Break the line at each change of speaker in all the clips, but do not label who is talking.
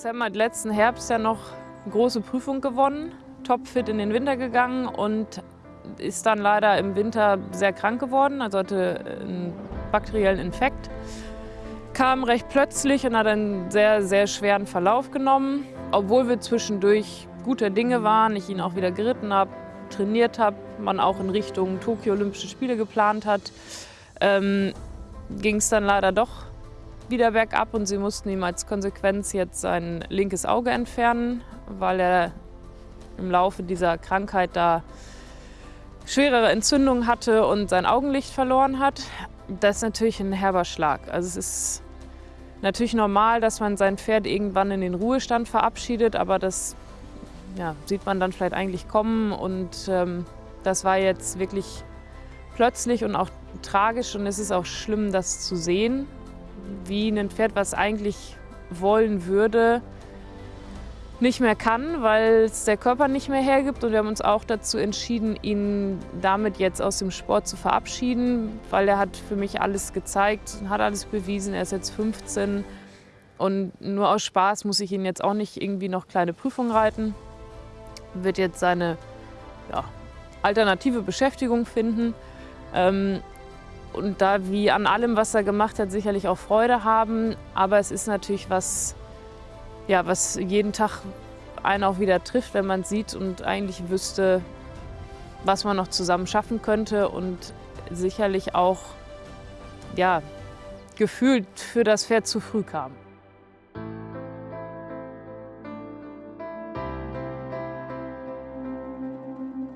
Sam hat letzten Herbst ja noch eine große Prüfung gewonnen, topfit in den Winter gegangen und ist dann leider im Winter sehr krank geworden, also hatte einen bakteriellen Infekt. Kam recht plötzlich und hat einen sehr, sehr schweren Verlauf genommen. Obwohl wir zwischendurch gute Dinge waren, ich ihn auch wieder geritten habe, trainiert habe, man auch in Richtung Tokio Olympische Spiele geplant hat, ähm, ging es dann leider doch wieder bergab und sie mussten ihm als Konsequenz jetzt sein linkes Auge entfernen, weil er im Laufe dieser Krankheit da schwerere Entzündungen hatte und sein Augenlicht verloren hat. Das ist natürlich ein herber Schlag. Also es ist natürlich normal, dass man sein Pferd irgendwann in den Ruhestand verabschiedet, aber das ja, sieht man dann vielleicht eigentlich kommen und ähm, das war jetzt wirklich plötzlich und auch tragisch und es ist auch schlimm, das zu sehen, wie ein Pferd, was eigentlich wollen würde, nicht mehr kann, weil es der Körper nicht mehr hergibt. Und wir haben uns auch dazu entschieden, ihn damit jetzt aus dem Sport zu verabschieden, weil er hat für mich alles gezeigt, hat alles bewiesen. Er ist jetzt 15 und nur aus Spaß muss ich ihn jetzt auch nicht irgendwie noch kleine Prüfungen reiten. Wird jetzt seine ja, alternative Beschäftigung finden. Ähm, und da wie an allem, was er gemacht hat, sicherlich auch Freude haben. Aber es ist natürlich was, ja, was jeden Tag einen auch wieder trifft, wenn man sieht und eigentlich wüsste, was man noch zusammen schaffen könnte und sicherlich auch ja, gefühlt für das Pferd zu früh kam.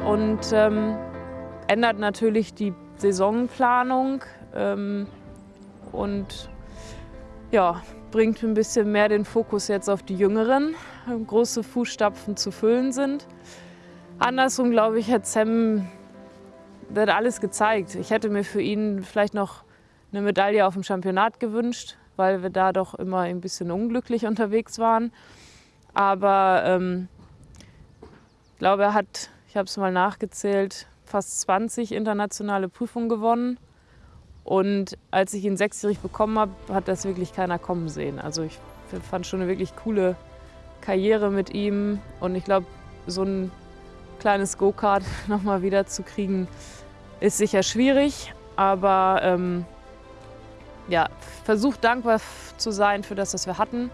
Und ähm, ändert natürlich die Saisonplanung ähm, und ja, bringt ein bisschen mehr den Fokus jetzt auf die Jüngeren, große Fußstapfen zu füllen sind. Andersrum, glaube ich, hat Sam wird alles gezeigt. Ich hätte mir für ihn vielleicht noch eine Medaille auf dem Championat gewünscht, weil wir da doch immer ein bisschen unglücklich unterwegs waren. Aber ähm, ich glaube, er hat, ich habe es mal nachgezählt, fast 20 internationale Prüfungen gewonnen. Und als ich ihn sechsjährig bekommen habe, hat das wirklich keiner kommen sehen. Also ich fand schon eine wirklich coole Karriere mit ihm. Und ich glaube, so ein kleines Go-Kart nochmal wieder zu kriegen, ist sicher schwierig. Aber ähm, ja, versucht dankbar zu sein für das, was wir hatten.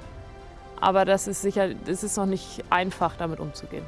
Aber das ist sicher, es ist noch nicht einfach, damit umzugehen.